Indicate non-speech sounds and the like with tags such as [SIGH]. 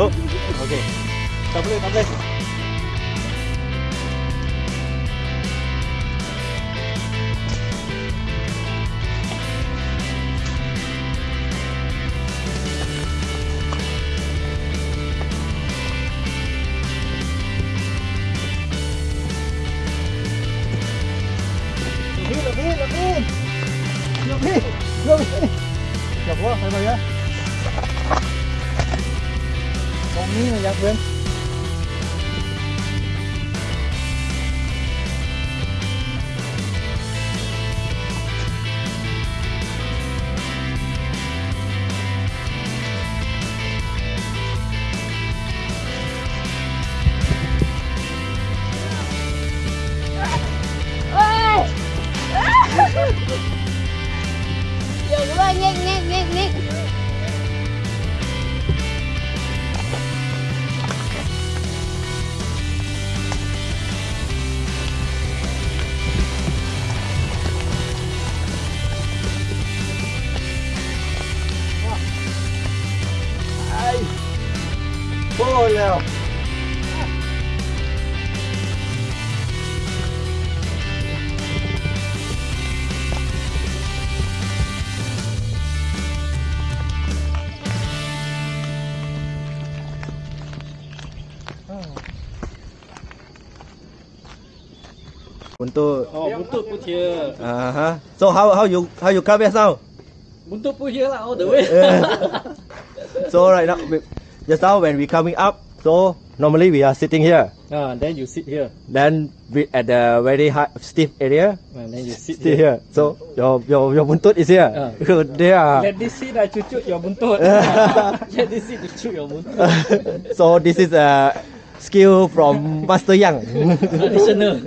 ừ. ok. Cắm lên cắm lên. Lebih, lebih, lebih, lebih, lebih, lebih, lebih, lebih, lebih, giặc bên Dừng lên, nghiêng, nghiêng, nghiêng, nghiêng nào Untuk Oh, buntut here. uh -huh. So how how you how you come here now? Buntut put here lah all the way. [LAUGHS] so right now just now when we coming up, so normally we are sitting here. ah, then you sit here. Then we at the very high stiff area, And then you sit here. here. So your your your buntut is here. Ah. [LAUGHS] there. Let this sit I cucut your buntut. [LAUGHS] [LAUGHS] Let this sit cucut your buntut. so this is a skill from Master Yang. Traditional.